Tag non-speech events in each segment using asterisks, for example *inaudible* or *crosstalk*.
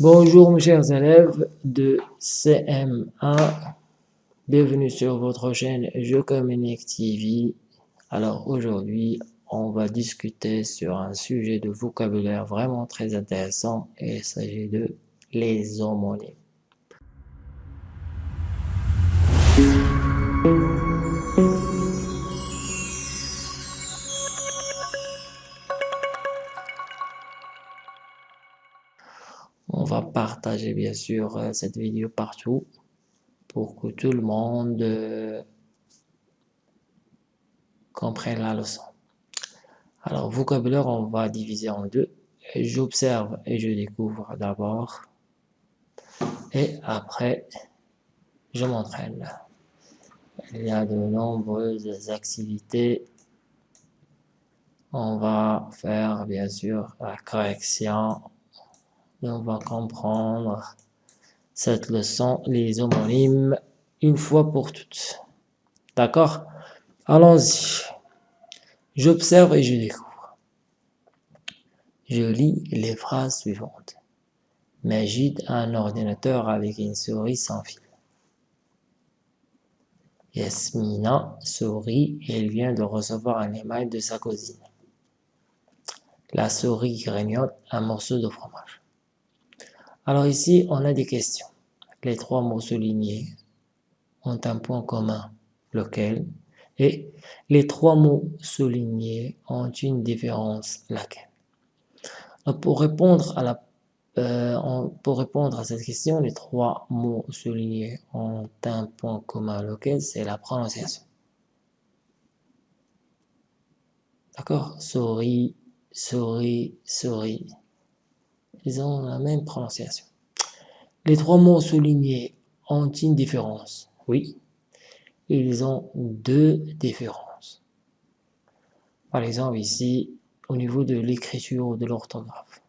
Bonjour mes chers élèves de CM1, bienvenue sur votre chaîne Je Communique TV. Alors aujourd'hui, on va discuter sur un sujet de vocabulaire vraiment très intéressant et il s'agit de les homonymes. Partager bien sûr euh, cette vidéo partout pour que tout le monde euh, comprenne la leçon. Alors, vocabulaire, on va diviser en deux. J'observe et je découvre d'abord. Et après, je m'entraîne. Il y a de nombreuses activités. On va faire bien sûr la correction on va comprendre cette leçon, les homonymes, une fois pour toutes. D'accord? Allons-y. J'observe et je découvre. Je lis les phrases suivantes. Majid a un ordinateur avec une souris sans fil. Yasmina sourit et elle vient de recevoir un email de sa cousine. La souris grignote un morceau de fromage. Alors ici, on a des questions. Les trois mots soulignés ont un point commun, lequel? Et les trois mots soulignés ont une différence, laquelle? Pour répondre, à euh, pour répondre à cette question, les trois mots soulignés ont un point commun, lequel? C'est la prononciation. D'accord? Souris, souris, souris ils ont la même prononciation. Les trois mots soulignés ont une différence. Oui, ils ont deux différences. Par exemple, ici, au niveau de l'écriture ou de l'orthographe.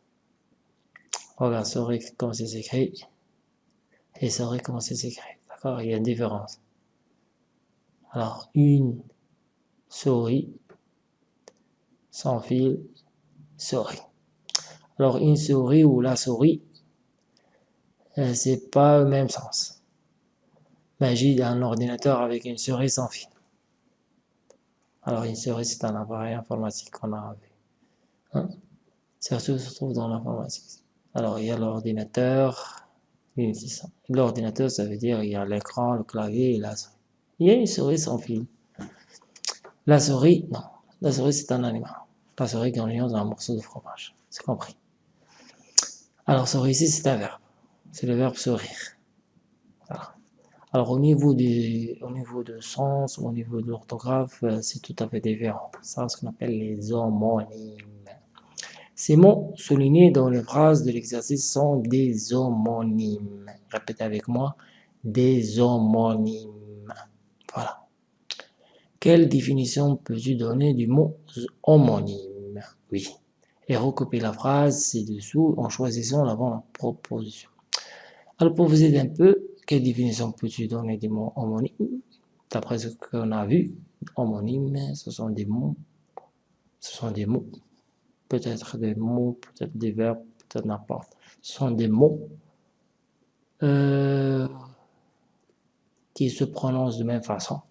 Regarde, souris comment c'est écrit et souris comment c'est écrit. D'accord Il y a une différence. Alors, une souris sans fil, souris. Alors une souris ou la souris, euh, c'est pas le même sens. Magie d'un ordinateur avec une souris sans fil. Alors une souris c'est un appareil informatique qu'on a vu. Hein? Surtout se trouve dans l'informatique. Alors il y a l'ordinateur, l'ordinateur ça veut dire il y a l'écran, le clavier et la souris. Il y a une souris sans fil. La souris, non. La souris c'est un animal. La souris grignote un morceau de fromage. C'est compris. Alors, sourire ici, c'est un verbe. C'est le verbe sourire. Alors, au niveau, au niveau de sens, au niveau de l'orthographe, euh, c'est tout à fait différent. Ça, ce qu'on appelle les homonymes. Ces mots soulignés dans les phrases de l'exercice sont des homonymes. Répétez avec moi, des homonymes. Voilà. Quelle définition peux-tu donner du mot homonyme? Oui et recopier la phrase ci-dessous en choisissant la bonne proposition. Alors pour vous aider un peu, quelle définition peux-tu donner des mots homonymes? D'après ce qu'on a vu, homonymes, ce sont des mots, ce sont des mots, peut-être des mots, peut-être des verbes, peut-être n'importe. Ce sont des mots euh, qui se prononcent de même façon.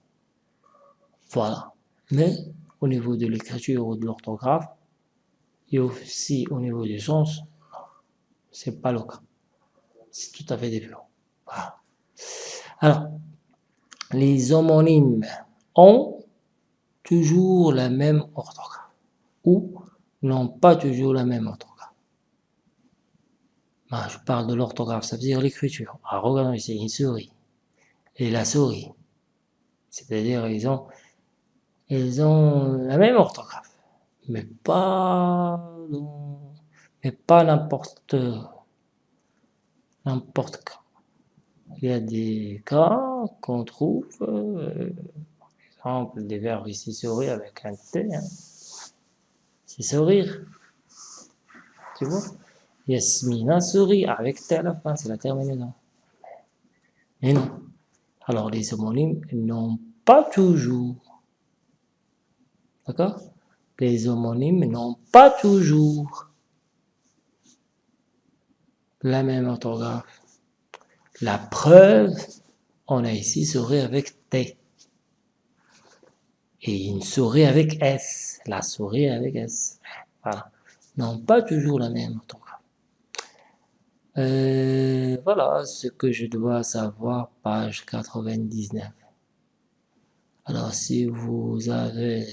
Voilà. Mais au niveau de l'écriture ou de l'orthographe, et aussi au niveau du sens, c'est pas le cas. C'est tout à fait différent. Alors, les homonymes ont toujours la même orthographe ou n'ont pas toujours la même orthographe. Je parle de l'orthographe, ça veut dire l'écriture. Ah, regardons ici, une souris et la souris. C'est-à-dire, ils ont, ils ont la même orthographe mais pas mais pas n'importe n'importe quand. Il y a des cas qu'on trouve, euh, par exemple des verbes ici sourire avec un T, hein. c'est sourire, tu vois? Yasmina sourit avec T à la fin, c'est la terminaison. Mais non. Alors les homonymes n'ont pas toujours. D'accord? Les homonymes n'ont pas toujours la même orthographe. La preuve, on a ici souris avec T. Et une souris avec S. La souris avec S. Voilà. Non, pas toujours la même orthographe. Euh, voilà ce que je dois savoir, page 99. Alors, si vous avez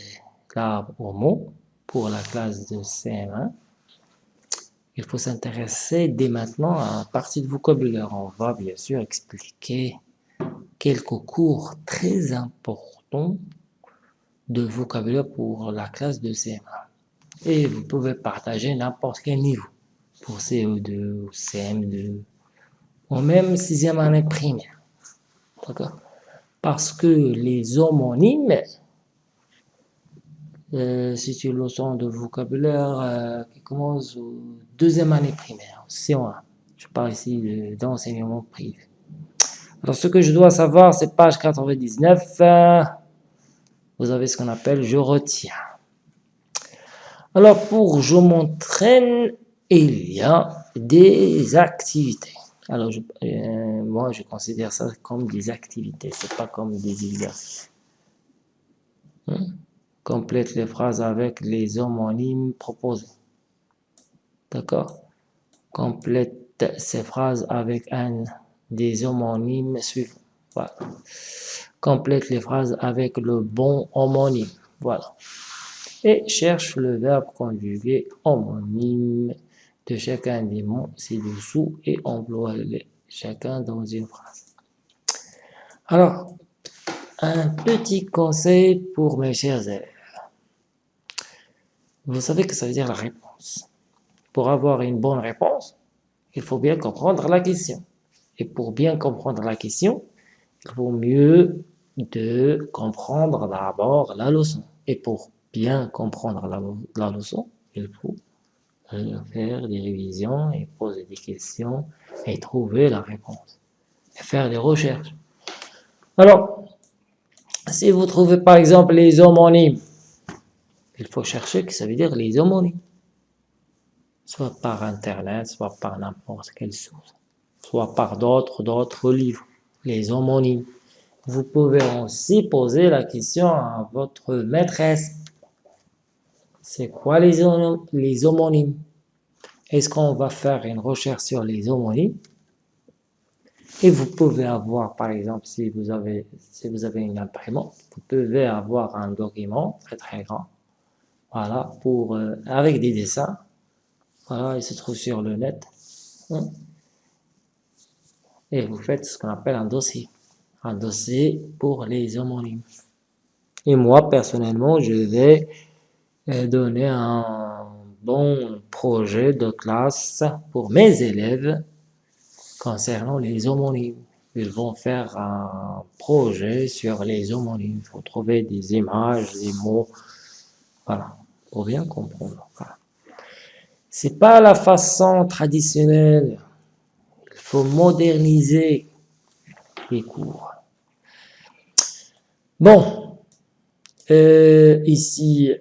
l'arbre pour la classe de CM1, il faut s'intéresser dès maintenant à la partie de vocabulaire. On va bien sûr expliquer quelques cours très importants de vocabulaire pour la classe de CM1. Et vous pouvez partager n'importe quel niveau, pour CO2 ou CM2, ou même sixième année primaire. D'accord? Parce que les homonymes, euh, c'est une leçon de vocabulaire euh, qui commence au deuxième année primaire, CO1. Je parle ici d'enseignement privé. Alors, ce que je dois savoir, c'est page 99. Euh, vous avez ce qu'on appelle « je retiens ». Alors, pour « je m'entraîne », il y a des activités. Alors, moi, je considère ça comme des activités, c'est pas comme des exercices. Hein? Complète les phrases avec les homonymes proposés. D'accord? Complète ces phrases avec un des homonymes suivants. Voilà. Complète les phrases avec le bon homonyme. Voilà. Et cherche le verbe conjugué homonyme de chacun des mots ci-dessous et emploie-les chacun dans une phrase. Alors, un petit conseil pour mes chers élèves. Vous savez que ça veut dire la réponse. Pour avoir une bonne réponse, il faut bien comprendre la question. Et pour bien comprendre la question, il vaut mieux de comprendre d'abord la leçon. Et pour bien comprendre la, leçon, il faut faire des révisions et poser des questions et trouver la réponse. Et faire des recherches. Alors, si vous trouvez par exemple les homonymes, il faut chercher que ça veut dire les homonymes. Soit par Internet, soit par n'importe quelle source. Soit par d'autres, d'autres livres. Les homonymes. Vous pouvez aussi poser la question à votre maîtresse. C'est quoi les, les homonymes? Est-ce qu'on va faire une recherche sur les homonymes? Et vous pouvez avoir, par exemple, si vous avez, si vous avez une imprimante, vous pouvez avoir un document très très grand, voilà, pour, euh, avec des dessins, voilà, il se trouve sur le net, hein. et vous faites ce qu'on appelle un dossier, un dossier pour les homonymes. Et moi, personnellement, je vais euh, donner un bon projet de classe pour mes élèves concernant les homonymes. Ils vont faire un projet sur les homonymes. Il faut trouver des images, des mots. Voilà, pour bien comprendre. Voilà. C'est pas la façon traditionnelle. Il faut moderniser les cours. Bon, euh, ici,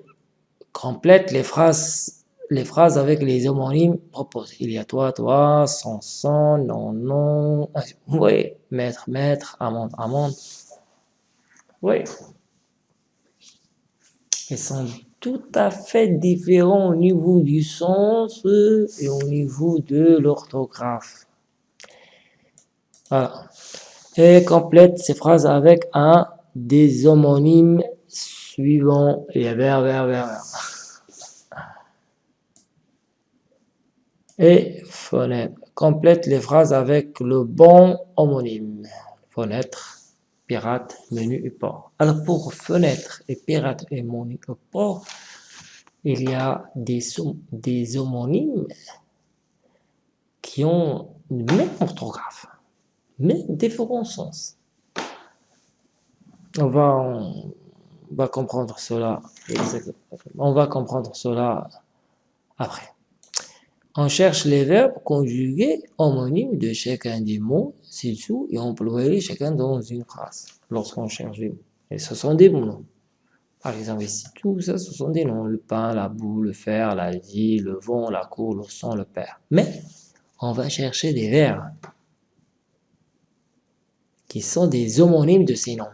complète les phrases les phrases avec les homonymes proposés. Il y a toi, toi, son, son, non, non, oui, maître, maître, amende, amende. Oui. Ils sont tout à fait différents au niveau du sens et au niveau de l'orthographe. Voilà. Et complète ces phrases avec un des homonymes suivants. A vers, vers, vers, vers. Et fenêtre. Complète les phrases avec le bon homonyme. Fenêtre, pirate, menu et port. Alors pour fenêtre et pirate et menu et port, il y a des, des homonymes qui ont le même orthographe, mais différents sens. On va, on va comprendre cela, on va comprendre cela après. On cherche les verbes conjugués homonymes de chacun des mots ci-dessous et employer chacun dans une phrase lorsqu'on cherche les mots. Et ce sont des noms. Par exemple, ici, tout ça, ce sont des noms. Le pain, la boue, le fer, la vie, le vent, la cour, le sang, le père. Mais, on va chercher des verbes qui sont des homonymes de ces noms.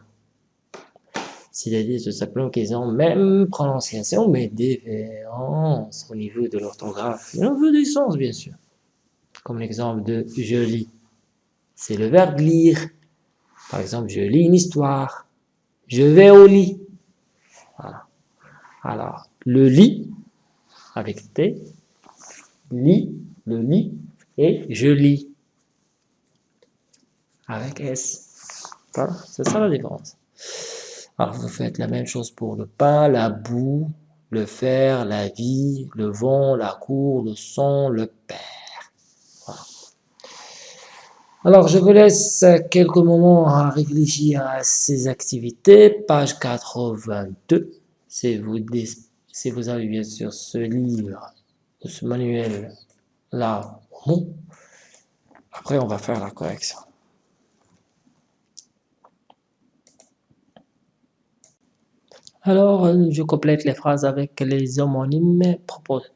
C'est-à-dire tout simplement qu'ils ont même prononciation, mais différence au niveau de l'orthographe au niveau du sens, bien sûr. Comme l'exemple de « je lis ». C'est le verbe « lire ». Par exemple, je lis une histoire. Je vais au lit. Voilà. Alors, le lit, avec T, lit, le lit, et je lis, avec S. Voilà, c'est ça la différence. Alors, vous faites la même chose pour le pain, la boue, le fer, la vie, le vent, la cour, le son, le père. Alors, je vous laisse quelques moments à réfléchir à ces activités. Page 82. Si vous, si vous avez bien sûr ce livre, ce manuel là, après on va faire la correction. Alors, je complète les phrases avec les homonymes proposés.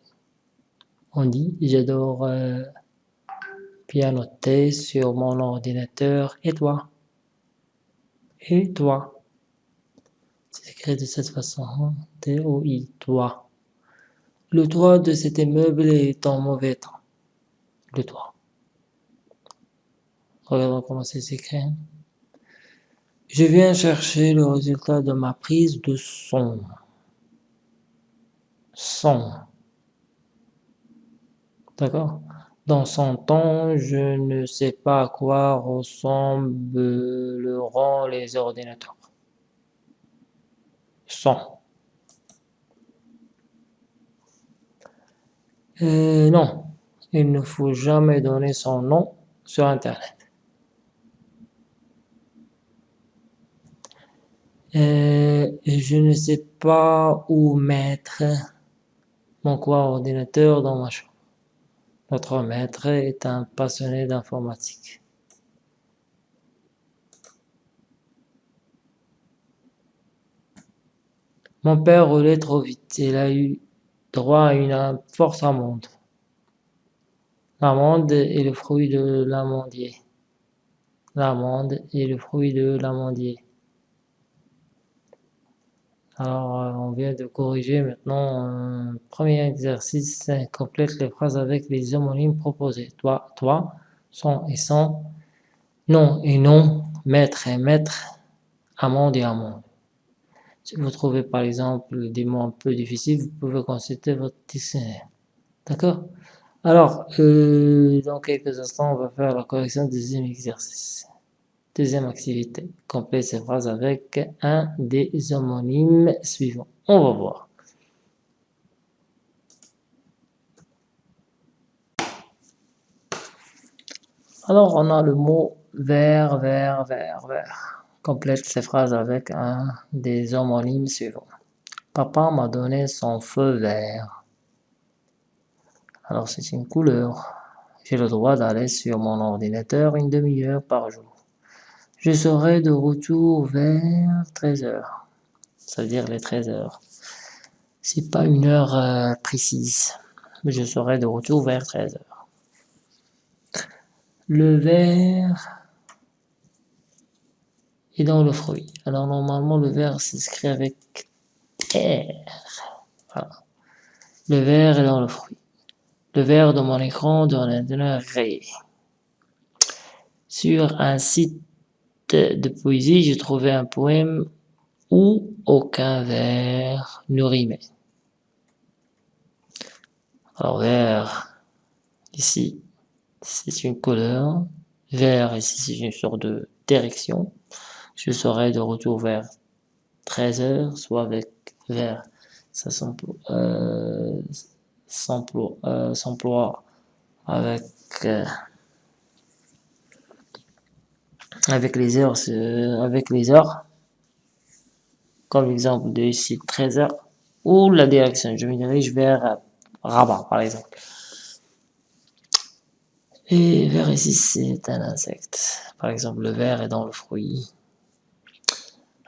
On dit, j'adore... Euh, pianoter sur mon ordinateur. Et toi? Et toi? C'est écrit de cette façon. T-O-I, toi. Le toit de cet immeuble est en mauvais temps. Le toit. Regardons comment c'est écrit. Je viens chercher le résultat de ma prise de son. Son. D'accord? Dans son temps, je ne sais pas à quoi ressembleront les ordinateurs. Son. Euh, non, il ne faut jamais donner son nom sur Internet. Euh, je ne sais pas où mettre mon coordinateur dans ma chambre. Notre maître est un passionné d'informatique. Mon père roulait trop vite. Il a eu droit à une force amende. L'amende est le fruit de l'amandier. L'amende est le fruit de l'amandier. Alors, euh, on vient de corriger maintenant un premier exercice. Complète les phrases avec les homonymes proposés. Toi, toi, son et son, non et non, maître et maître, amende et amende. Si vous trouvez par exemple des mots un peu difficiles, vous pouvez consulter votre dictionnaire. D'accord? Alors, euh, dans quelques instants, on va faire la correction du deuxième exercice. Deuxième activité, complète ces phrases avec un des homonymes suivants. On va voir. Alors, on a le mot vert, vert, vert, vert. Complète ces phrases avec un des homonymes suivants. Papa m'a donné son feu vert. Alors, c'est une couleur. J'ai le droit d'aller sur mon ordinateur une demi-heure par jour. Je serai de retour vers 13 heures. Ça veut dire les 13 heures. C'est pas une heure euh, précise, mais je serai de retour vers 13 heures. Le verre est dans le fruit. Alors normalement le verre s'écrit avec R. Le verre est dans le fruit. Le verre de mon écran donne un ré. Sur un site de poésie, j'ai trouvé un poème où aucun vers ne rimait. Alors vert, ici, c'est une couleur. Vert, ici, c'est une sorte de direction. Je serai de retour vers 13 heures, soit avec vert. Ça s'emploie euh, euh, avec... Euh, avec les heures, avec les heures, comme l'exemple de ici 13 heures, ou la direction, je me dirige vers Rabat par exemple. Et vers ici c'est un insecte, par exemple le verre est dans le fruit.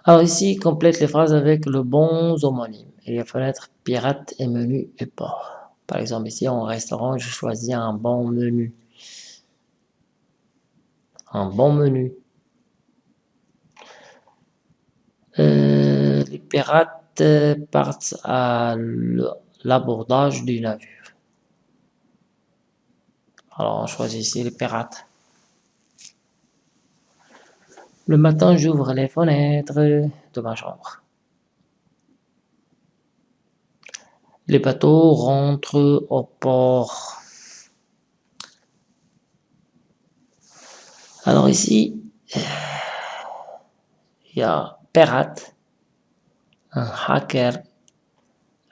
Alors ici, complète les phrases avec le bon homonyme. Il y a fenêtre, pirate et menu et port. Par exemple ici en restaurant, je choisis un bon menu. Un bon menu. Euh, les pirates partent à l'abordage du navire. Alors on choisit ici les pirates. Le matin, j'ouvre les fenêtres de ma chambre. Les bateaux rentrent au port. Alors ici, il y a pirate, un hacker,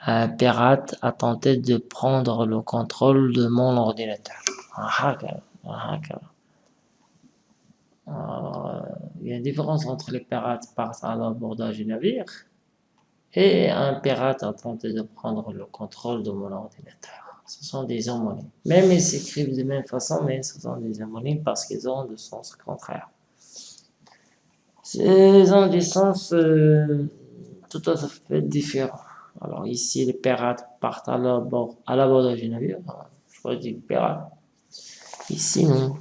un pirate a tenté de prendre le contrôle de mon ordinateur. Un hacker, un hacker. Euh, il y a une différence entre les pirates partent à l'abordage du navire et un pirate a tenté de prendre le contrôle de mon ordinateur. Ce sont des homonymes. Même ils s'écrivent de même façon, mais ce sont des homonymes parce qu'ils ont de sens contraire. Ils ont des sens euh, tout à fait différents. Alors ici, les pirates partent à l'abordage du navire. Je choisis pirate. Ici, non.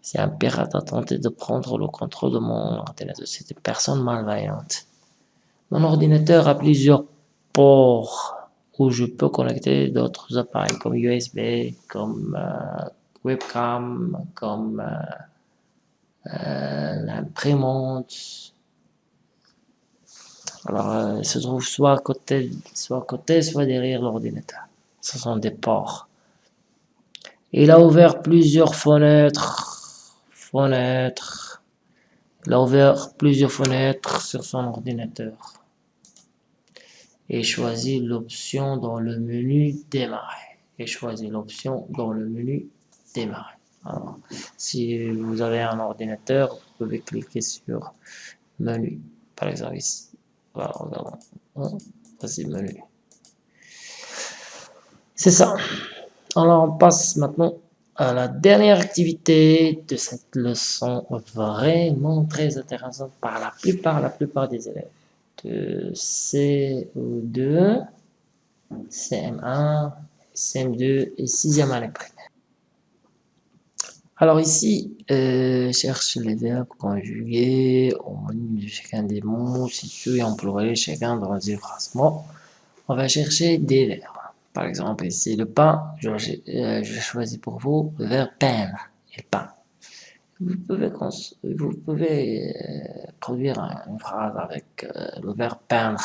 C'est un pirate a tenté de prendre le contrôle de mon ordinateur. Une personne malveillante. Mon ordinateur a plusieurs ports où je peux connecter d'autres appareils comme USB, comme euh, webcam, comme euh, euh, l'imprimante. Alors, il se trouve soit à côté, soit à côté, soit derrière l'ordinateur. Ce sont des ports. Il a ouvert plusieurs fenêtres fenêtre. Il a ouvert plusieurs fenêtres sur son ordinateur et choisit l'option dans le menu démarrer et choisit l'option dans le menu démarrer. Alors, si vous avez un ordinateur, vous pouvez cliquer sur menu, par exemple ici. Voilà, Voici menu. C'est ça. Alors on passe maintenant à la dernière activité de cette leçon vraiment très intéressante par la plupart, la plupart des élèves CO2, CM1, CM2 et 6e année primaire. Alors ici, euh, cherche les verbes conjugués niveau de chacun des mots situés employés chacun dans les phrases. on va chercher des verbes. Par exemple, ici, le pain, je, euh, choisis pour vous le verbe peindre et pain. Vous pouvez, euh, produire une phrase avec euh, le verbe peindre.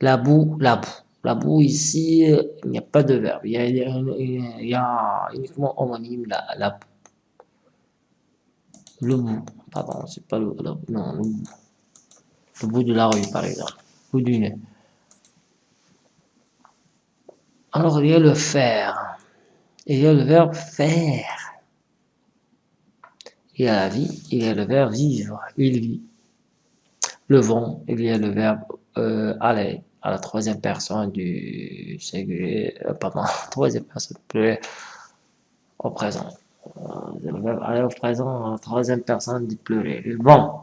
La boue, la boue. La boue, ici, il n'y a pas de verbe. Il y a, uniquement homonyme la, la boue. Le bout, pardon, c'est pas le, non, le bout. Le bout de la rue, par exemple. Le bout du nez. Alors, il y a le faire. Il y a le verbe faire. Il a la vie, il y a le verbe vivre, il vit. Le vent, il y a le verbe euh, aller à la troisième personne du singulier, euh, pardon, *laughs* troisième personne plus au présent. Euh, le verbe aller au présent à la troisième personne du pluriel. Bon.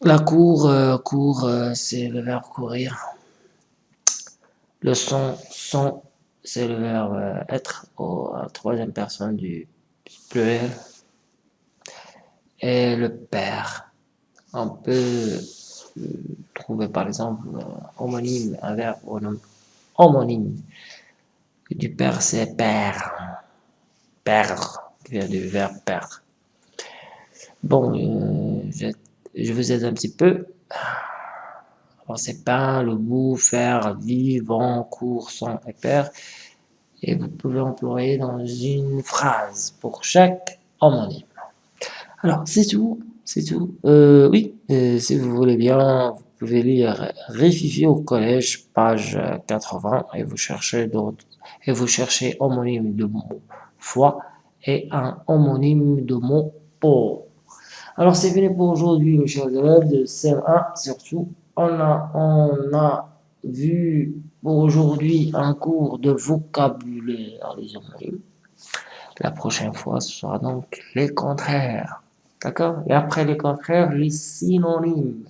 La cour, euh, cour, euh, c'est le verbe courir. Le son, son, c'est le verbe euh, être au, troisième personne du pluriel. Et le père. On peut trouver par exemple homonyme, un verbe homonyme. Du père, c'est père. Perdre, qui vient du verbe perdre. Bon, euh, je vous aide un petit peu. Alors c'est pas le bout, faire, vivre, cours, son et père. Et vous pouvez employer dans une phrase pour chaque homonyme. Alors c'est tout, c'est tout. Euh, oui, euh, si vous voulez bien, vous pouvez lire Réfifier au collège, page 80, et vous cherchez et vous cherchez homonyme de mot foi et un homonyme de mot pour. Alors c'est fini pour aujourd'hui, mes chers élèves de CM1, surtout. On a, on a vu aujourd'hui un cours de vocabulaire les homonymes. La prochaine fois, ce sera donc les contraires. D'accord? Et après les contraires, les synonymes.